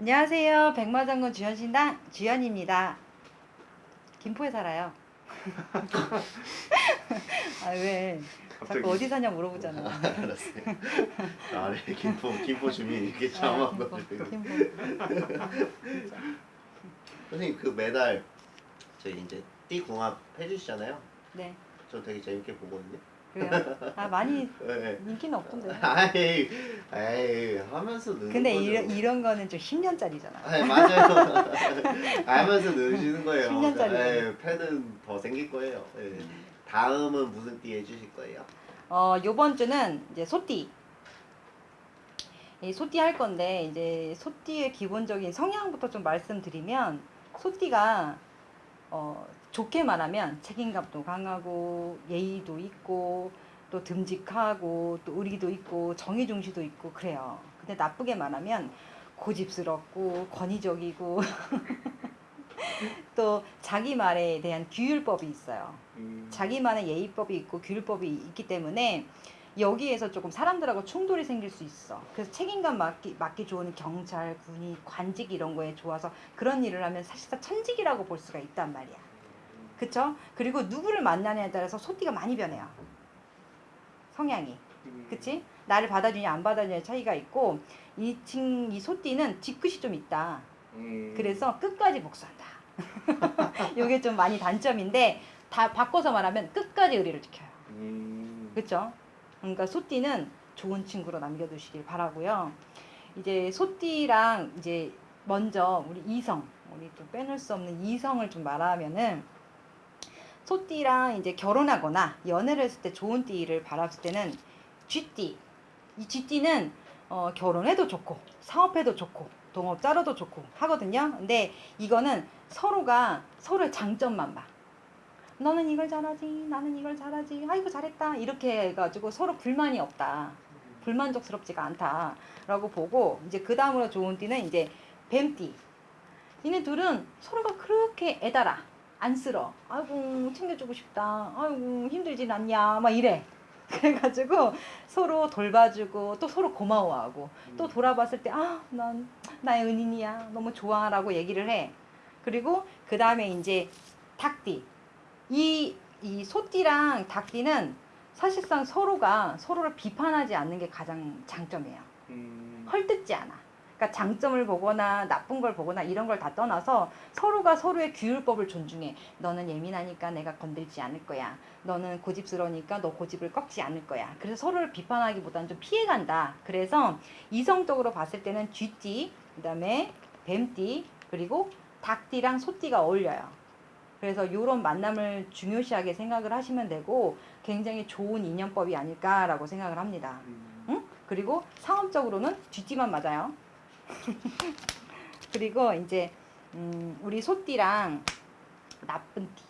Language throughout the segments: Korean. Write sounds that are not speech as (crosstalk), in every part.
안녕하세요. 백마장군 주현신당 주현입니다. 김포에 살아요. (laughs) 아 왜? 갑자기 자꾸 어디 사냐 물어보잖아. 아, 알았어요. 아, 네, 김포 김포 주민 이렇게 아, 자막 김포, 넣어주고. 김포. 선생님 그 매달 저희 이제 띠 궁합 해주시잖아요. 네, 저 되게 재밌게 보거든요. 그래요. 아 많이 네. 인기는 없던데. 아이, 에이 하면서 넣는 근데 거죠. 이런 이런 거는 좀 10년짜리잖아. 아 맞아요. (laughs) 알면서 넣으시는 거예요. 10 년짜리. 예, 팬은 더 생길 거예요. 예. 다음은 무슨 띠 해주실 거예요? 어, 요번 주는 이제 소띠. 이 소띠 할 건데, 이제 소띠의 기본적인 성향부터 좀 말씀드리면, 소띠가, 어, 좋게 말하면 책임감도 강하고, 예의도 있고, 또 듬직하고, 또 의리도 있고, 정의중시도 있고, 그래요. 근데 나쁘게 말하면, 고집스럽고, 권위적이고, (laughs) 또 자기 말에 대한 규율법이 있어요. 자기만의 예의법이 있고 규율법이 있기 때문에 여기에서 조금 사람들하고 충돌이 생길 수 있어. 그래서 책임감 맡기, 맡기 좋은 경찰, 군인, 관직 이런 거에 좋아서 그런 일을 하면 사실상 천직이라고 볼 수가 있단 말이야. 그쵸? 그리고 누구를 만나냐에 따라서 소띠가 많이 변해요. 성향이. 그치? 나를 받아주냐 안 받아주냐의 차이가 있고 이, 친, 이 소띠는 뒤끝이 좀 있다. 음. 그래서 끝까지 복수한다. (laughs) 이게 좀 많이 단점인데 다 바꿔서 말하면 끝까지 의리를 지켜요. 음. 그렇죠? 그러니까 소띠는 좋은 친구로 남겨두시길 바라고요. 이제 소띠랑 이제 먼저 우리 이성, 우리 또 빼놓을 수 없는 이성을 좀 말하면은 소띠랑 이제 결혼하거나 연애를 했을 때 좋은 띠를 바랐을 때는 쥐띠. 이 쥐띠는 어, 결혼해도 좋고 사업해도 좋고 동업자로도 좋고 하거든요. 근데 이거는 서로가 서로의 장점만 봐. 너는 이걸 잘하지, 나는 이걸 잘하지, 아이고 잘했다 이렇게 해가지고 서로 불만이 없다, 불만족스럽지가 않다라고 보고 이제 그 다음으로 좋은 띠는 이제 뱀띠. 얘네 둘은 서로가 그렇게 애달아, 안쓰러. 아이고 챙겨주고 싶다, 아이고 힘들진 않냐, 막 이래. (laughs) 그래가지고 서로 돌봐주고 또 서로 고마워하고 또 돌아봤을 때 아 난 나의 은인이야. 너무 좋아라고 얘기를 해. 그리고 그 다음에 이제 닭띠. 이, 이 소띠랑 닭띠는 사실상 서로가 서로를 비판하지 않는 게 가장 장점이에요. 음. 헐뜯지 않아 그러니까 장점을 보거나 나쁜 걸 보거나 이런 걸 다 떠나서 서로가 서로의 규율법을 존중해. 너는 예민하니까 내가 건들지 않을 거야. 너는 고집스러우니까 너 고집을 꺾지 않을 거야. 그래서 서로를 비판하기보다는 좀 피해간다. 그래서 이성적으로 봤을 때는 쥐띠, 그 다음에 뱀띠, 그리고 닭띠랑 소띠가 어울려요. 그래서 이런 만남을 중요시하게 생각을 하시면 되고 굉장히 좋은 인연법이 아닐까라고 생각을 합니다. 응? 그리고 상업적으로는 쥐띠만 맞아요. (laughs) 그리고 이제 음, 우리 소띠랑 나쁜 띠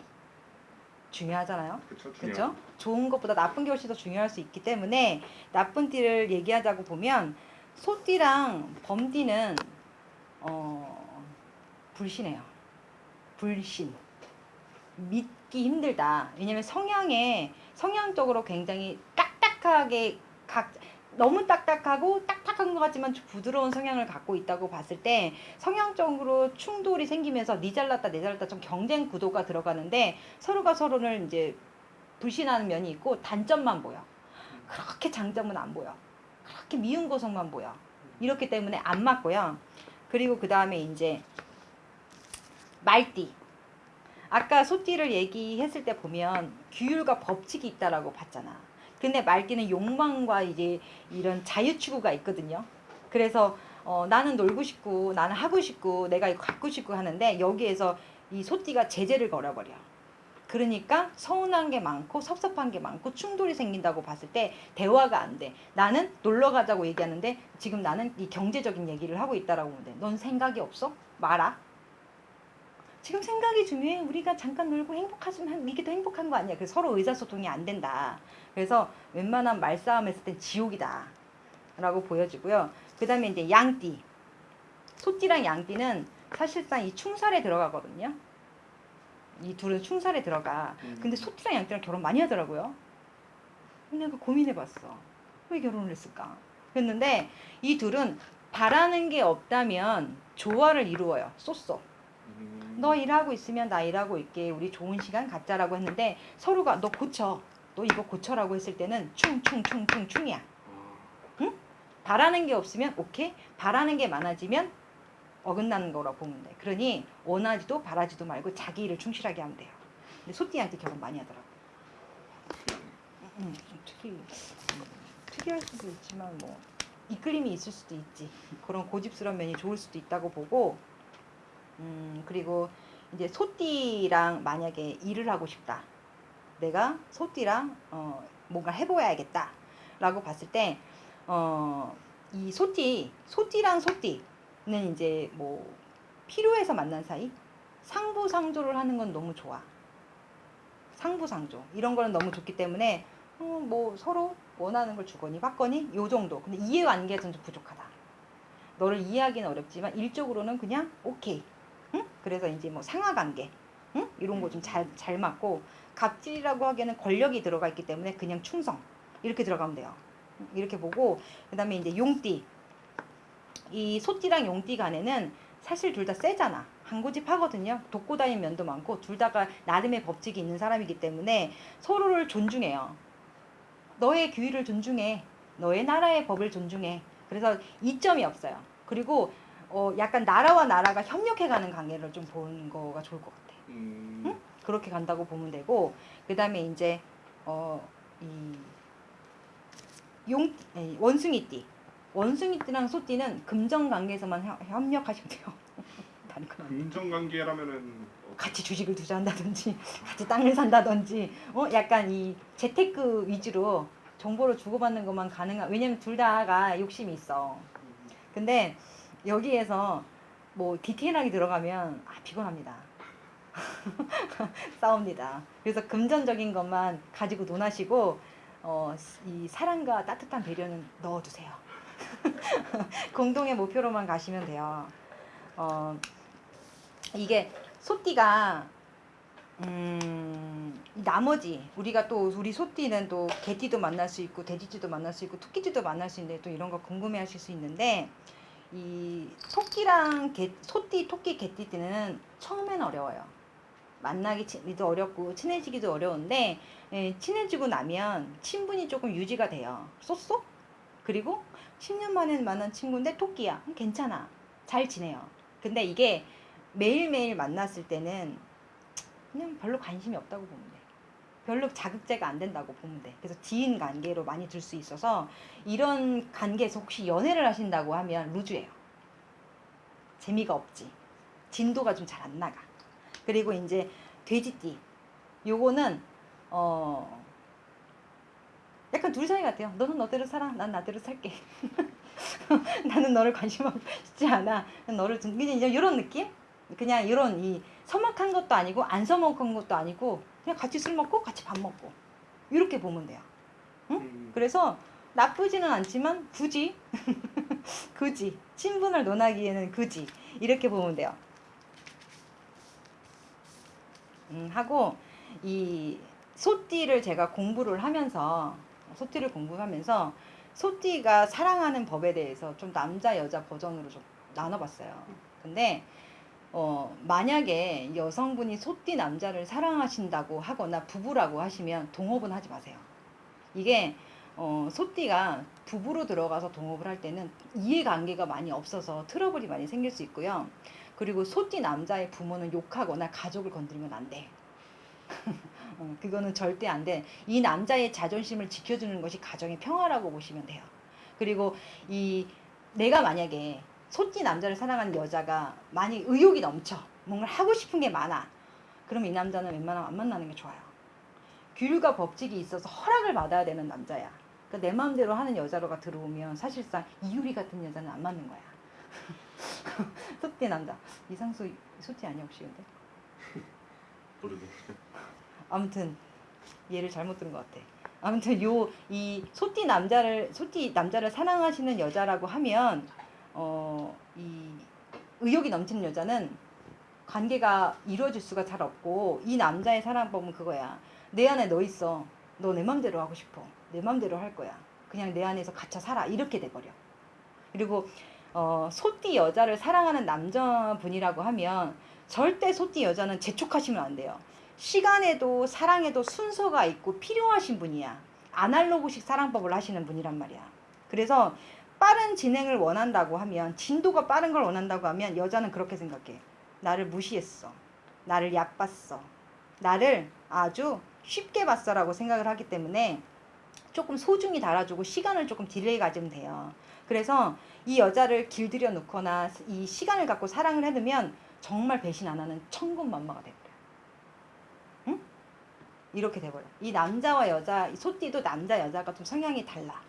중요하잖아요. 그렇죠? 좋은 것보다 나쁜 게 훨씬 더 중요할 수 있기 때문에 나쁜 띠를 얘기하자고 보면 소띠랑 범띠는 어, 불신해요. 불신. 믿기 힘들다. 왜냐면 성향에 성향적으로 굉장히 딱딱하게 각 너무 딱딱하고 딱딱한 것 같지만 좀 부드러운 성향을 갖고 있다고 봤을 때 성향적으로 충돌이 생기면서 니 잘났다 내 잘났다 좀 경쟁 구도가 들어가는데 서로가 서로를 이제 불신하는 면이 있고 단점만 보여. 그렇게 장점은 안 보여. 그렇게 미운 고성만 보여. 이렇기 때문에 안 맞고요. 그리고 그 다음에 이제 말띠. 아까 소띠를 얘기했을 때 보면 규율과 법칙이 있다라고 봤잖아. 근데 말띠는 욕망과 이제 이런 자유 추구가 있거든요. 그래서 어, 나는 놀고 싶고 나는 하고 싶고 내가 이거 갖고 싶고 하는데 여기에서 이 소띠가 제재를 걸어버려. 그러니까 서운한 게 많고 섭섭한 게 많고 충돌이 생긴다고 봤을 때 대화가 안 돼. 나는 놀러 가자고 얘기하는데 지금 나는 이 경제적인 얘기를 하고 있다라고 보면 돼. 넌 생각이 없어? 말아. 지금 생각이 중요해. 우리가 잠깐 놀고 행복하지만 이게 더 행복한 거 아니야. 그래서 서로 의사소통이 안 된다. 그래서 웬만한 말싸움 했을 땐 지옥이다. 라고 보여지고요. 그 다음에 이제 양띠. 소띠랑 양띠는 사실상 이 충살에 들어가거든요. 이 둘은 충살에 들어가. 근데 소띠랑 양띠랑 결혼 많이 하더라고요. 내가 고민해봤어. 왜 결혼을 했을까? 했는데 이 둘은 바라는 게 없다면 조화를 이루어요. 쏘쏘. 음. 너 일하고 있으면 나 일하고 있게 우리 좋은 시간 갖자라고 했는데 서로가 너 고쳐. 너 이거 고쳐라고 했을 때는 충충충충충이야. 아, 바라는 게 없으면 오케이. 바라는 게 많아지면 어긋나는 거라고 보면 돼. 그러니 원하지도 바라지도 말고 자기 일을 충실하게 하면 돼요. 근데 소띠한테 결혼 많이 하더라고. 음, 좀 특이, 음, 특이할 수도 있지만 뭐 이끌림이 있을 수도 있지. 그런 고집스러운 면이 좋을 수도 있다고 보고, 음 그리고 이제 소띠랑 만약에 일을 하고 싶다. 내가 소띠랑 어 뭔가 해보야겠다 라고 봤을 때, 어 이 소띠, 소띠랑 소띠는 이제 뭐 필요해서 만난 사이, 상부상조를 하는 건 너무 좋아. 상부상조 이런 거는 너무 좋기 때문에 어, 뭐 서로 원하는 걸 주거니 받거니 요 정도. 근데 이해관계가 좀 부족하다. 너를 이해하기는 어렵지만 일적으로는 그냥 오케이. 응? 그래서 이제 뭐 상하관계 응? 이런 거 좀 잘 잘 맞고 갑질이라고 하기에는 권력이 들어가 있기 때문에 그냥 충성 이렇게 들어가면 돼요. 이렇게 보고 그 다음에 이제 용띠 이 소띠랑 용띠 간에는 사실 둘 다 세잖아. 한고집하거든요. 돕고 다니는 면도 많고 둘 다가 나름의 법칙이 있는 사람이기 때문에 서로를 존중해요. 너의 규율을 존중해. 너의 나라의 법을 존중해. 그래서 이점이 없어요. 그리고 어 약간 나라와 나라가 협력해가는 관계를 좀 보는 거가 좋을 것 같아. 음. 응? 그렇게 간다고 보면 되고 그 다음에 이제 어 이 용 아니, 원숭이띠 원숭이띠랑 소띠는 금전 관계에서만 협- 협력하시면 돼요. 다른 건안 돼요. 금전 관계라면은 어, 같이 주식을 투자한다든지 같이 땅을 산다든지 어 약간 이 재테크 위주로 정보를 주고받는 것만 가능한 왜냐면 둘 다가 욕심이 있어. 근데 여기에서 뭐 디테일하게 들어가면 아 피곤합니다. (laughs) 싸웁니다. 그래서 금전적인 것만 가지고 논하시고 어, 이 사랑과 따뜻한 배려는 넣어두세요. (laughs) 공동의 목표로만 가시면 돼요. 어, 이게 소띠가 음, 이 나머지 우리가 또 우리 소띠는 또 개띠도 만날 수 있고 돼지띠도 만날 수 있고 토끼띠도 만날 수 있는데 또 이런 거 궁금해하실 수 있는데 이 토끼랑 개, 소띠, 토끼, 개띠띠는 처음엔 어려워요. 만나기도 어렵고 친해지기도 어려운데 예, 친해지고 나면 친분이 조금 유지가 돼요. 쏘쏘? 그리고 10년 만에 만난 친구인데 토끼야. 음, 괜찮아. 잘 지내요. 근데 이게 매일매일 만났을 때는 그냥 별로 관심이 없다고 돼. 별로 자극제가 안 된다고 보면 돼. 그래서 지인 관계로 많이 들 수 있어서 이런 관계에서 혹시 연애를 하신다고 하면 루즈예요. 재미가 없지. 진도가 좀 잘 안 나가. 그리고 이제 돼지띠. 요거는 어 약간 둘 사이 같아요. 너는 너대로 살아. 난 나대로 살게. (laughs) 나는 너를 관심하고 싶지 않아. 난 너를 좀 그냥 이런 느낌? 그냥 이런 이 서먹한 것도 아니고 안 서먹한 것도 아니고 그냥 같이 술 먹고 같이 밥 먹고 이렇게 보면 돼요. 음. 그래서 나쁘지는 않지만 굳이 (laughs) 굳이 친분을 논하기에는 굳이 이렇게 보면 돼요. 음, 하고 이 소띠를 제가 공부를 하면서 소띠를 공부하면서 소띠가 사랑하는 법에 대해서 좀 남자 여자 버전으로 좀 나눠봤어요. 근데 어, 만약에 여성분이 소띠 남자를 사랑하신다고 하거나 부부라고 하시면 동업은 하지 마세요. 이게 어, 소띠가 부부로 들어가서 동업을 할 때는 이해관계가 많이 없어서 트러블이 많이 생길 수 있고요. 그리고 소띠 남자의 부모는 욕하거나 가족을 건드리면 안 돼. (laughs) 어, 그거는 절대 안 돼. 이 남자의 자존심을 지켜주는 것이 가정의 평화라고 보시면 돼요. 그리고 이 내가 만약에 소띠 남자를 사랑하는 여자가 많이 의욕이 넘쳐 뭔가 하고 싶은 게 많아. 그럼 이 남자는 웬만하면 안 만나는 게 좋아요. 규율과 법칙이 있어서 허락을 받아야 되는 남자야. 그러니까 내 마음대로 하는 여자로가 들어오면 사실상 이유리 같은 여자는 안 맞는 거야. (laughs) 소띠 남자. 이상수 소띠 아니야 혹시 근데? 모르겠 아무튼 얘를 잘못 들은 것 같아. 아무튼 요 이 소띠 남자를 소띠 남자를 사랑하시는 여자라고 하면 어 이 의욕이 넘치는 여자는 관계가 이루어질 수가 잘 없고 이 남자의 사랑법은 그거야. 내 안에 너 있어. 너 내 맘대로 하고 싶어. 내 맘대로 할 거야. 그냥 내 안에서 갇혀 살아. 이렇게 돼버려. 그리고 어, 소띠 여자를 사랑하는 남자분이라고 하면 절대 소띠 여자는 재촉하시면 안 돼요. 시간에도 사랑에도 순서가 있고 필요하신 분이야. 아날로그식 사랑법을 하시는 분이란 말이야. 그래서 빠른 진행을 원한다고 하면 진도가 빠른 걸 원한다고 하면 여자는 그렇게 생각해. 나를 무시했어. 나를 얕봤어. 나를 아주 쉽게 봤어 라고 생각을 하기 때문에 조금 소중히 다뤄주고 시간을 조금 delay 가지면 돼요. 그래서 이 여자를 길들여 놓거나 이 시간을 갖고 사랑을 해두면 정말 배신 안 하는 천군만마가 돼버려. 응? 이렇게 돼버려. 이 남자와 여자, 이 소띠도 남자 여자가 좀 성향이 달라.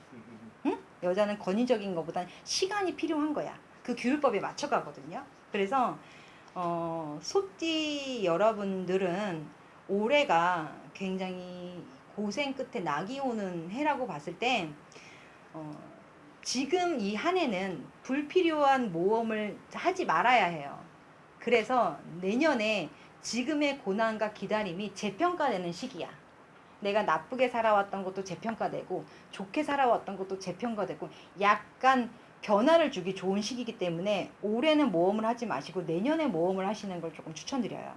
여자는 권위적인 것보단 시간이 필요한 거야. 그 규율법에 맞춰가거든요. 그래서 어, 소띠 여러분들은 올해가 굉장히 고생 끝에 낙이 오는 해라고 봤을 때 어, 지금 이 한 해는 불필요한 모험을 하지 말아야 해요. 그래서 내년에 지금의 고난과 기다림이 재평가되는 시기야. 내가 나쁘게 살아왔던 것도 재평가되고 좋게 살아왔던 것도 재평가되고 약간 변화를 주기 좋은 시기이기 때문에 올해는 모험을 하지 마시고 내년에 모험을 하시는 걸 조금 추천드려요.